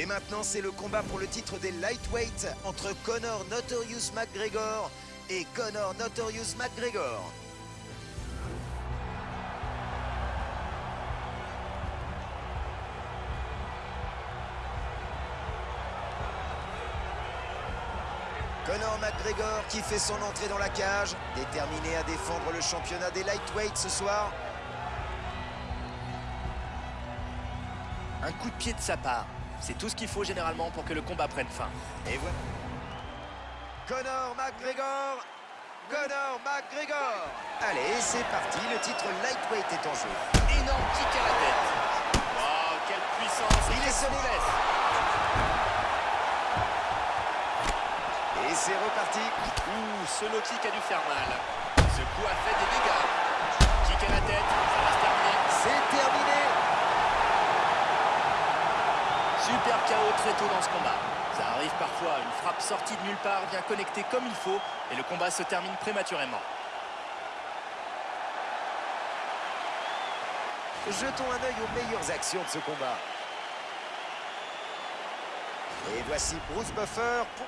Et maintenant, c'est le combat pour le titre des lightweights entre Conor Notorious McGregor et Conor Notorious McGregor. Conor McGregor qui fait son entrée dans la cage, déterminé à défendre le championnat des lightweights ce soir. Un coup de pied de sa part. C'est tout ce qu'il faut généralement pour que le combat prenne fin. Et voilà. Conor McGregor Conor McGregor Allez, c'est parti, le titre lightweight est en jeu. Énorme kick à la tête. Wow, quelle puissance Il est sonné. Et c'est reparti. Ouh, ce low kick a dû faire mal. Ce coup a fait Super KO très tôt dans ce combat. Ça arrive parfois, une frappe sortie de nulle part vient connecter comme il faut et le combat se termine prématurément. Jetons un œil aux meilleures actions de ce combat. Et voici Bruce Buffer. Pour...